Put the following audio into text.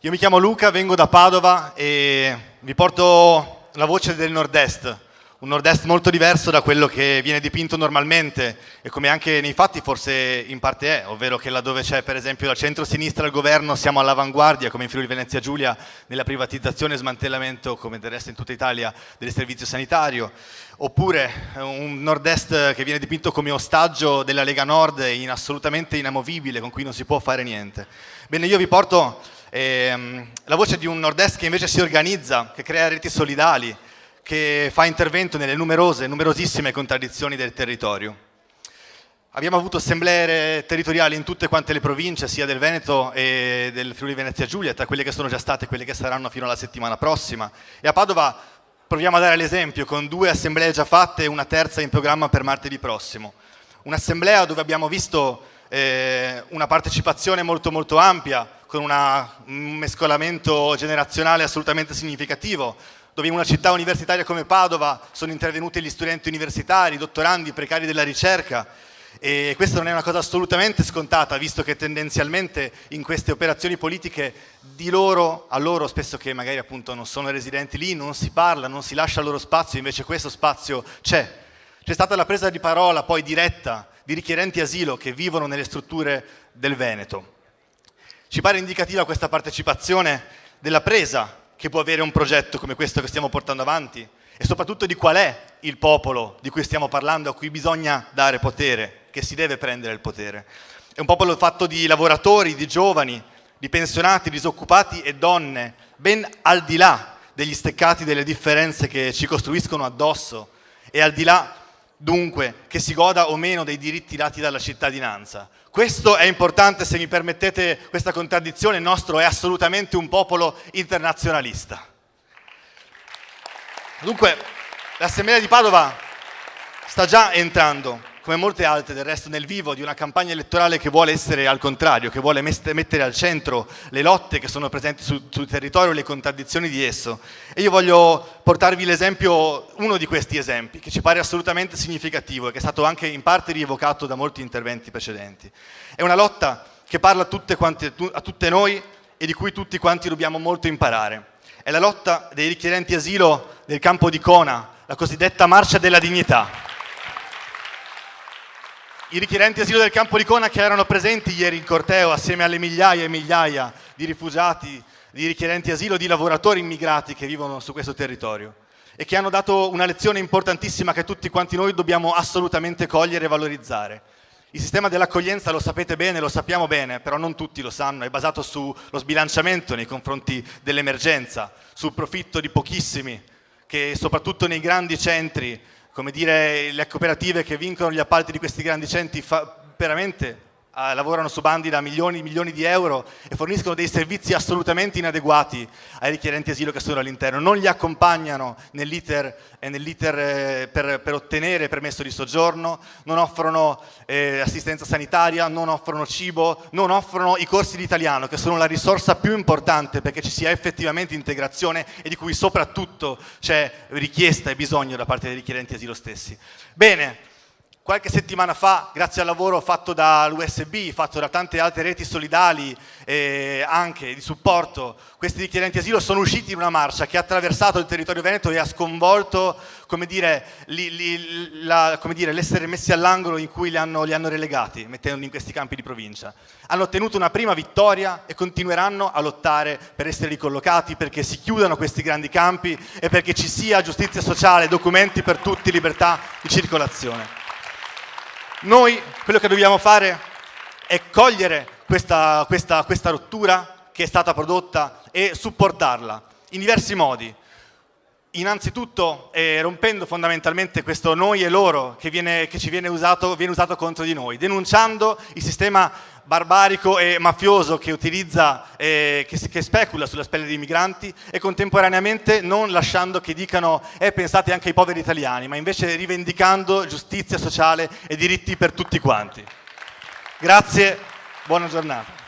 Io mi chiamo Luca, vengo da Padova e vi porto la voce del nord-est, un nord-est molto diverso da quello che viene dipinto normalmente e come anche nei fatti forse in parte è, ovvero che laddove c'è per esempio la centro-sinistra al governo siamo all'avanguardia come in Friuli Venezia Giulia nella privatizzazione e smantellamento come del resto in tutta Italia del servizio sanitario, oppure un nord-est che viene dipinto come ostaggio della Lega Nord in assolutamente inamovibile con cui non si può fare niente. Bene, io vi porto ehm, la voce di un nord-est che invece si organizza, che crea reti solidali, che fa intervento nelle numerose, numerosissime contraddizioni del territorio. Abbiamo avuto assemblee territoriali in tutte quante le province, sia del Veneto e del Friuli Venezia Giulia, tra quelle che sono già state e quelle che saranno fino alla settimana prossima. E a Padova proviamo a dare l'esempio con due assemblee già fatte e una terza in programma per martedì prossimo. Un'assemblea dove abbiamo visto eh, una partecipazione molto molto ampia, con una, un mescolamento generazionale assolutamente significativo, dove in una città universitaria come Padova sono intervenuti gli studenti universitari, dottorandi, precari della ricerca, e questa non è una cosa assolutamente scontata, visto che tendenzialmente in queste operazioni politiche di loro, a loro spesso che magari appunto non sono residenti lì, non si parla, non si lascia il loro spazio, invece questo spazio c'è. C'è stata la presa di parola poi diretta di richiedenti asilo che vivono nelle strutture del Veneto. Ci pare indicativa questa partecipazione della presa che può avere un progetto come questo che stiamo portando avanti e soprattutto di qual è il popolo di cui stiamo parlando, a cui bisogna dare potere, che si deve prendere il potere. È un popolo fatto di lavoratori, di giovani, di pensionati, disoccupati e donne, ben al di là degli steccati delle differenze che ci costruiscono addosso e al di là dunque che si goda o meno dei diritti dati dalla cittadinanza. Questo è importante, se mi permettete questa contraddizione, il nostro è assolutamente un popolo internazionalista. Dunque, l'Assemblea di Padova sta già entrando come molte altre del resto nel vivo di una campagna elettorale che vuole essere al contrario, che vuole mettere al centro le lotte che sono presenti sul, sul territorio e le contraddizioni di esso. E io voglio portarvi l'esempio, uno di questi esempi, che ci pare assolutamente significativo e che è stato anche in parte rievocato da molti interventi precedenti. È una lotta che parla a tutte, quante, a tutte noi e di cui tutti quanti dobbiamo molto imparare. È la lotta dei richiedenti asilo del campo di Cona, la cosiddetta marcia della dignità i richiedenti asilo del campo di Cona che erano presenti ieri in corteo assieme alle migliaia e migliaia di rifugiati, di richiedenti asilo, di lavoratori immigrati che vivono su questo territorio e che hanno dato una lezione importantissima che tutti quanti noi dobbiamo assolutamente cogliere e valorizzare. Il sistema dell'accoglienza lo sapete bene, lo sappiamo bene, però non tutti lo sanno, è basato sullo sbilanciamento nei confronti dell'emergenza, sul profitto di pochissimi che soprattutto nei grandi centri come dire, le cooperative che vincono gli appalti di questi grandi centri veramente eh, lavorano su bandi da milioni e milioni di euro e forniscono dei servizi assolutamente inadeguati ai richiedenti asilo che sono all'interno, non li accompagnano nell'iter nell eh, per, per, ottenere permesso di soggiorno, non offrono eh, assistenza sanitaria, non offrono cibo, non offrono i corsi di italiano che sono la risorsa più importante perché ci sia effettivamente integrazione e di cui soprattutto c'è richiesta e bisogno da parte dei richiedenti asilo stessi. Bene, Qualche settimana fa, grazie al lavoro fatto dall'USB, fatto da tante altre reti solidali e anche di supporto, questi richiedenti asilo sono usciti in una marcia che ha attraversato il territorio veneto e ha sconvolto l'essere messi all'angolo in cui li hanno, li hanno relegati, mettendoli in questi campi di provincia. Hanno ottenuto una prima vittoria e continueranno a lottare per essere ricollocati, perché si chiudano questi grandi campi e perché ci sia giustizia sociale, documenti per tutti, libertà di circolazione. Noi quello che dobbiamo fare è cogliere questa, questa, questa rottura che è stata prodotta e supportarla in diversi modi. Innanzitutto eh, rompendo fondamentalmente questo noi e loro che, viene, che ci viene usato, viene usato contro di noi, denunciando il sistema barbarico e mafioso che utilizza, eh, che, che, specula sulla pelle dei migranti e contemporaneamente non lasciando che dicano eh, pensate anche ai poveri italiani, ma invece rivendicando giustizia sociale e diritti per tutti quanti. Grazie, buona giornata.